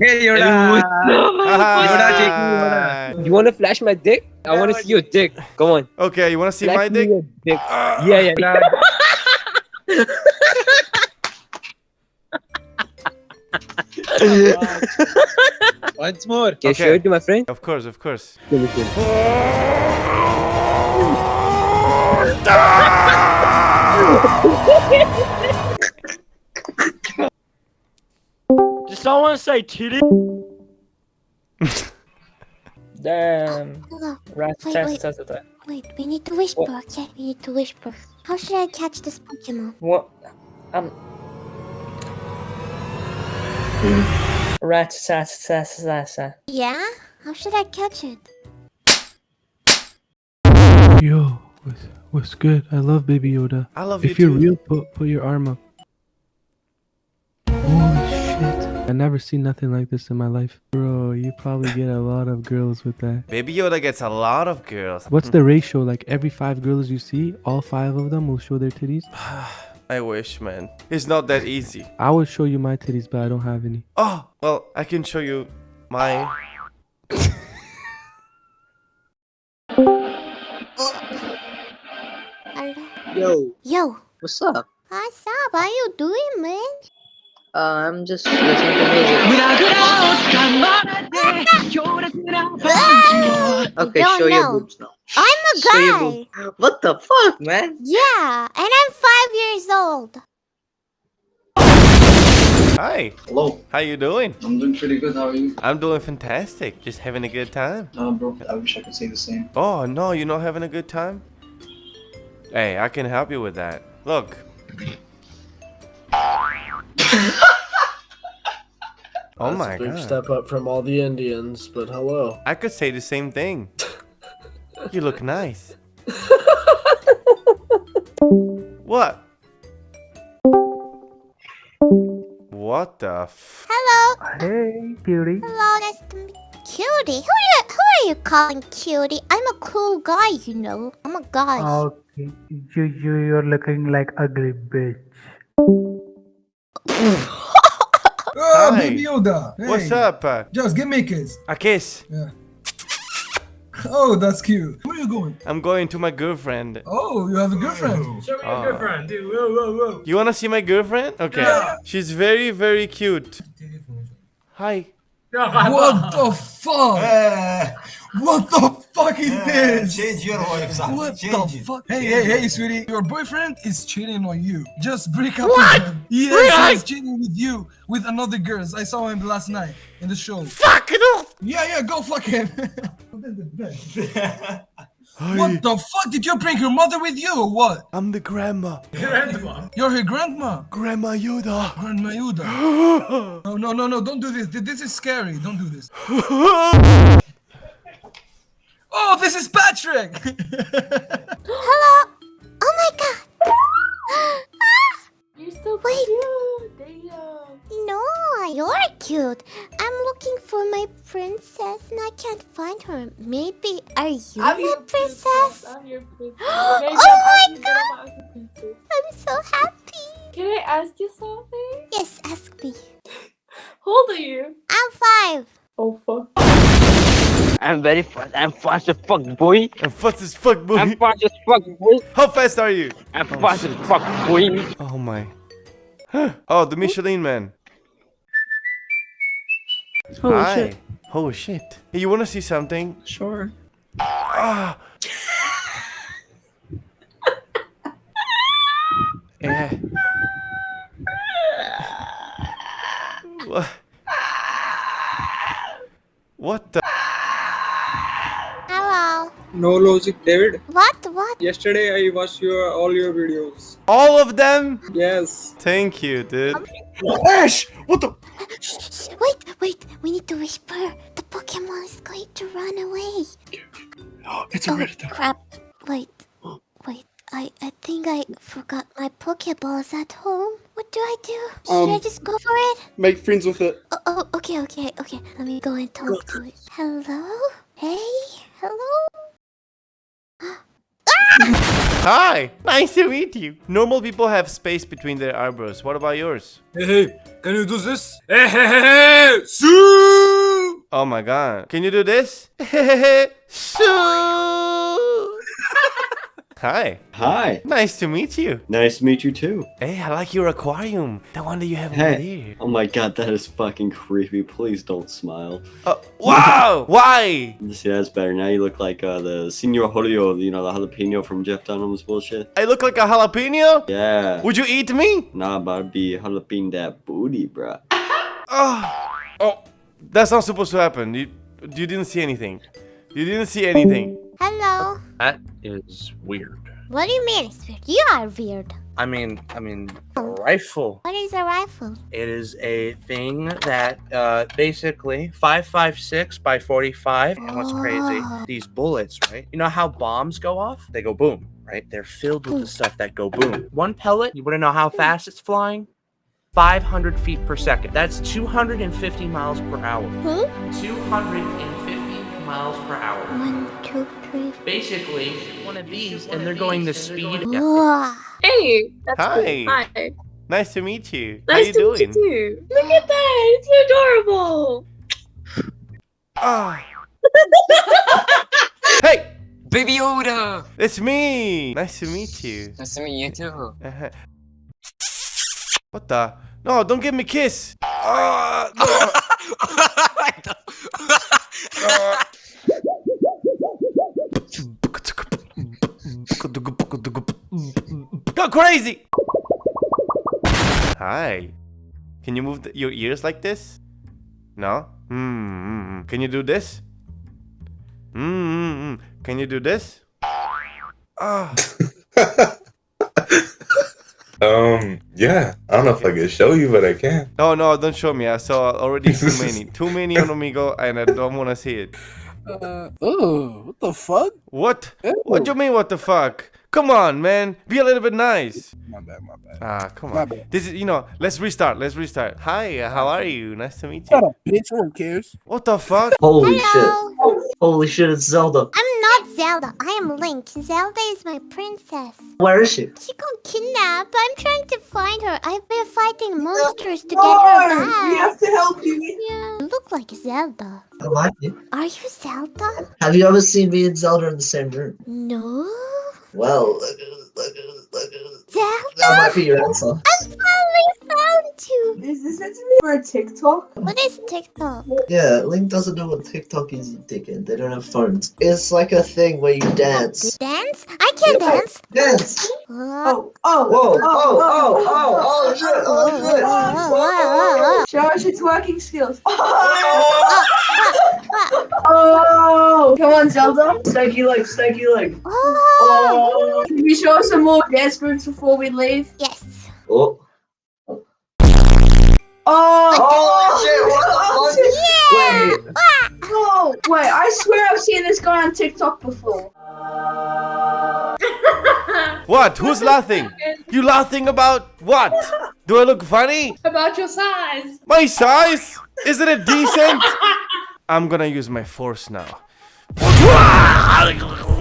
Hey Yoda. Yoda, take me, Yoda. You wanna flash my dick? I wanna see your dick. Come on. Okay, you wanna see Flash my me dick? your dick. Ah. Yeah, yeah. Once more. Can you Okay. show it to my friend? Of course, of course. someone say titty? Damn. Hello. Rat Wait, test wait. test test. Wait, we need to whisper, okay? We need to whisper. How should I catch this Pokemon? What? Um. Rat test test test. Yeah? How should I catch it? Yo, what's, what's good? I love Baby Yoda. I love If you you're too. real, put put your arm up. I never seen nothing like this in my life, bro. You probably get a lot of girls with that. Baby Yoda gets a lot of girls. What's the ratio? Like every five girls you see, all five of them will show their titties. I wish, man. It's not that easy. I will show you my titties, but I don't have any. Oh, well, I can show you my. Yo, Yo, what's up? what's up? How you doing, man? Uh, I'm just listening to music. Okay, don't show your boobs now. I'm a Show guy. What the fuck, man? Yeah, and I'm five years old. Hi. Hello, How you doing? I'm doing pretty good. How are you? I'm doing fantastic. Just having a good time. Uh, bro, I wish I could say the same. Oh, no, you're not having a good time? Hey, I can help you with that. Look. oh That's my a big god. step up from all the Indians, but hello. I could say the same thing. you look nice. what? What the f- Hello. Hey, cutie. Hello, nice to meet Cutie. Who are you, who are you calling cutie? I'm a cool guy, you know. I'm a guy. Okay, you, you, you're looking like ugly bitch. Hi. baby Yoda. What's up? Just give me a kiss. a kiss. Oh, that's cute. Where are you going? I'm going to my girlfriend. Oh, you have a girlfriend. Show me Ah. your girlfriend, dude. Whoa, whoa, whoa. You wanna see my girlfriend? Okay. Yeah. She's very, very cute. Hi. What the fuck? Eh. What the fuck is eh, this? Change your voice. What the fuck? Hey, hey, hey, sweetie. Your boyfriend is cheating on you. Just break up with him. Yes, he's cheating with you, with another girl. I saw him last night in the show. Fuck it off! Yeah, yeah, go fuck him. what the fuck? Did you bring your mother with you or what? I'm the grandma. Grandma. You're her grandma. Grandma Yoda. Grandma Yuda. No, no, no, no, don't do this. This is scary. Don't do this. Oh, this is Patrick! Hello. Can't find her. Maybe are you I'm my your princess? I'm your princess. Oh my I'm God. I'm your princess. I'm so happy. Can I ask you something? Yes, ask me. How old are you? I'm five. Oh fuck. I'm very fast. I'm fast as fuck, boy. I'm fast as fuck, boy. I'm fast as fuck, boy. How fast are you? I'm fast as fuck, boy. Oh my. oh, the Michelin man. Holy Hi. shit. Oh shit. Hey, you wanna see something? Sure. Ah. yeah. What? What the? Hello. No logic, David. What? What? Yesterday I watched your all your videos. All of them? Yes. Thank you, dude. Ash! What the? Shh, shh, wait, wait. We need to whisper. The Pokemon is going to run away. Oh, It's Oh a Reddit. crap! Wait, wait. I I think I forgot my Pokeballs at home. What do I do? Should I Um, just go for it? Make friends with it. Oh, oh, okay, okay, okay. Let me go and talk to it. Hello? Hey? Hello? Hi. Nice to meet you. Normal people have space between their eyebrows. What about yours? Hey, hey, Can you do this? Hey, hey, hey, hey! Oh my god. Can you do this? Shoo! Hi. Hi. Nice to meet you. Nice to meet you too. Hey, I like your aquarium. The one that you have over Hey. there. Oh my god, that is fucking creepy. Please don't smile. Uh, wow! Why? See, that's better. Now you look like uh, the Senor Julio, you know, the jalapeno from Jeff Dunham's bullshit. I look like a jalapeno? Yeah. Would you eat me? Nah, about to be jalapeno that booty, bruh. Oh, oh, that's not supposed to happen. You, you didn't see anything. You didn't see anything. Hello. That is weird. What do you mean it's weird? You are weird. I mean, I mean, a rifle. What is a rifle? It is a thing that uh, basically 556 by 45. And what's crazy? Oh. These bullets, right? You know how bombs go off? They go boom, right? They're filled with the hmm. stuff that go boom. One pellet, you want to know how hmm. fast it's flying? 500 feet per second. That's 250 miles per hour. Hmm? Huh? 250 miles per hour. One, two, three. Basically, one of these, and they're going the speed. Yeah. Hey, that's Hi. cool. Hi. Nice to meet you. Nice How you to doing? meet you. Look at that. It's adorable. Ah. hey, Baby Yoda. it's me. Nice to meet you. Nice to meet you too. Uh-huh. What the? No, don't give me a kiss. Ah, no. Ah. Go crazy! Hi. Can you move the, your ears like this? No? Hmm. Can you do this? Hmm. Can you do this? Ah. Um, yeah. I don't know if I can show you, but I can. No, no, don't show me. I saw already too many. Too many on Omegle, and I don't want to see it. Uh, oh, what the fuck? What? What do you mean, what the fuck? Come on, man. Be a little bit nice. My bad, my bad. Ah, come My on. bad. This is, you know, let's restart. Let's restart. Hi, how are you? Nice to meet Shut you. up, bitch. No one cares. What the fuck? Holy Hello. shit. Holy shit, it's Zelda. I'm not Zelda. I am Link. Zelda is my princess. Where is she? She got kidnapped. I'm trying to find her. I've been fighting monsters to get her back. We have to help you. Yeah, you look like Zelda. I like you. Are you Zelda? Have you ever seen me and Zelda in the same room? No. Well? That might be your answer. I finally found you. Is this meant to be for a TikTok? What is TikTok? Yeah, Link doesn't know what TikTok is, dickhead. They don't have phones. It's like a thing where you dance. Dance? I can't dance. Dance! Oh, oh, Whoa, oh, oh, oh oh, oh, oh, oh, shit, oh, shit. Show us your twerking skills. Oh, come on, Zelda. Stanky leg, stanky leg. Oh. Can you show us some more dance moves before we leave? Yes. Oh. Oh, Oh, shit, what the oh, fuck? Wait. Oh, wait, I swear I've seen this guy on TikTok before. What? Who's laughing? You laughing about what? Do I look funny? About your size. My size? Isn't it decent? I'm gonna use my force now.